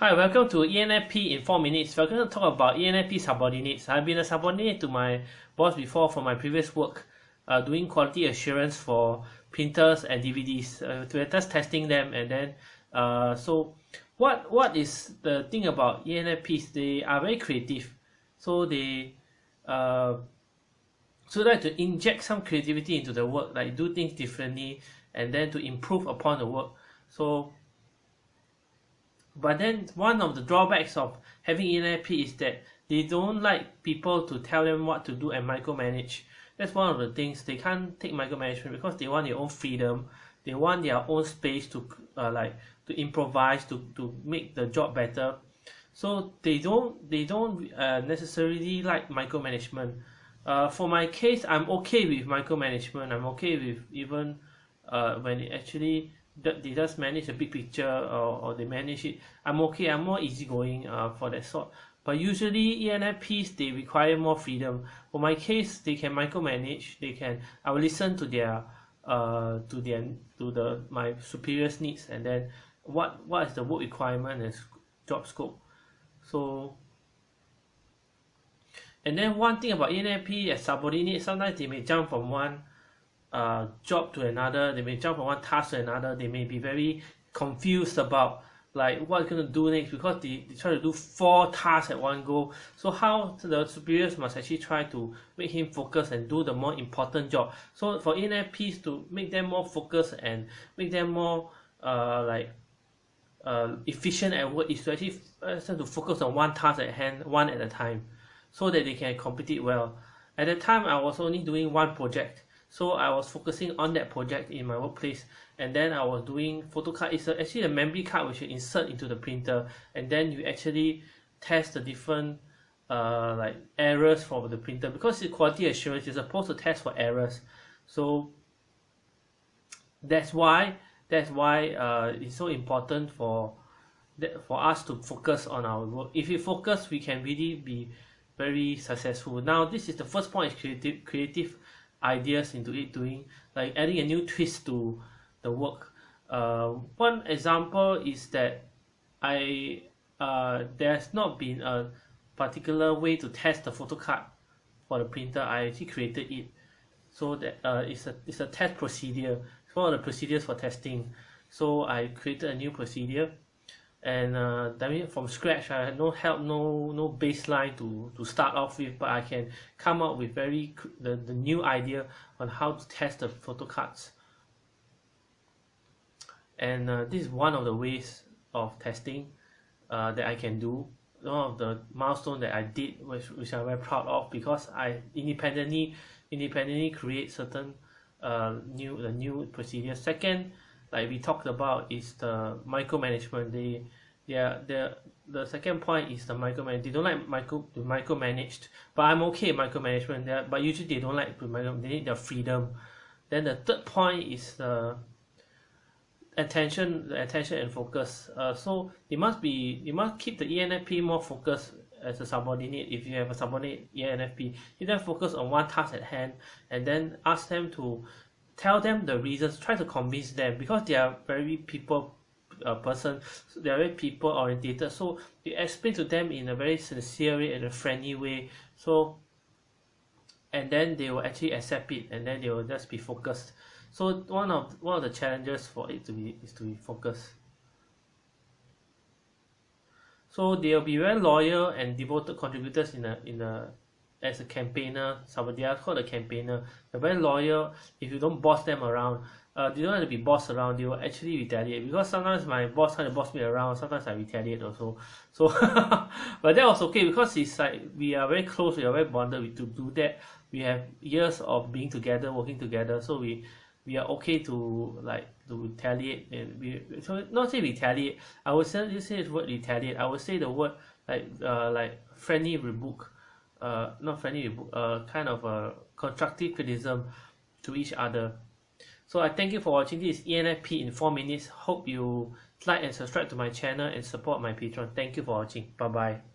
Hi, welcome to ENFP in 4 minutes. We're going to talk about ENFP subordinates. I've been a subordinate to my boss before for my previous work, uh, doing quality assurance for printers and DVDs. Uh, we're just testing them and then, uh, so what what is the thing about ENFPs? They are very creative. So they, uh, so like to inject some creativity into the work, like do things differently and then to improve upon the work. So but then one of the drawbacks of having ENFP is that they don't like people to tell them what to do and micromanage. That's one of the things they can't take micromanagement because they want their own freedom. They want their own space to uh, like to improvise to, to make the job better. So they don't they don't uh, necessarily like micromanagement. Uh, for my case, I'm okay with micromanagement. I'm okay with even uh, when it actually they just manage a big picture or, or they manage it. I'm okay I'm more easygoing uh, for that sort. But usually ENFPs they require more freedom. For my case they can micromanage they can I will listen to their uh to their to the my superiors needs and then what what is the work requirement and job scope. So and then one thing about ENFP as subordinate sometimes they may jump from one uh, job to another they may jump from one task to another they may be very confused about like what going to do next because they, they try to do four tasks at one go. So how the superiors must actually try to make him focus and do the more important job. So for ENFPs to make them more focused and make them more uh, like uh, efficient at work is to actually uh, to focus on one task at hand one at a time so that they can complete it well. At the time I was only doing one project so I was focusing on that project in my workplace and then I was doing photo card. It's actually a memory card which you insert into the printer and then you actually test the different uh, like errors for the printer. Because it's quality assurance you're supposed to test for errors. So that's why that's why uh, it's so important for that for us to focus on our work. If we focus we can really be very successful. Now this is the first point is creative creative ideas into it doing like adding a new twist to the work. Uh, one example is that I uh, there's not been a particular way to test the photo card for the printer. I actually created it so that uh, it's a it's a test procedure. It's one of the procedures for testing. So I created a new procedure and uh, I mean from scratch I had no help no no baseline to to start off with but I can come up with very the, the new idea on how to test the photo cards. And uh, this is one of the ways of testing uh, that I can do. One of the milestone that I did which, which I'm very proud of because I independently independently create certain uh, new the new procedure. Second like we talked about is the micromanagement. They yeah the the second point is the micromanage they don't like micro to micromanaged but I'm okay micromanagement. There but usually they don't like to micro they need their freedom. Then the third point is the attention the attention and focus. Uh, so they must be they must keep the ENFP more focused as a subordinate. If you have a subordinate ENFP you then focus on one task at hand and then ask them to tell them the reasons try to convince them because they are very people uh, person they are very people orientated so you explain to them in a very sincere way and a friendly way so and then they will actually accept it and then they will just be focused. So one of one of the challenges for it to be is to be focused. So they'll be very loyal and devoted contributors in a in a as a campaigner somebody else called a campaigner they're very loyal if you don't boss them around uh, they don't have to be bossed around they will actually retaliate. Because sometimes my boss try to boss me around sometimes I retaliate also. So but that was okay because it's like we are very close we are very bonded we to do that. We have years of being together working together so we we are okay to like to retaliate. And we so not say retaliate I would say you say the word retaliate I would say the word like uh like friendly rebuke uh not friendly uh kind of a constructive criticism to each other. So I thank you for watching this ENFP in 4 minutes. Hope you like and subscribe to my channel and support my Patreon thank you for watching. Bye bye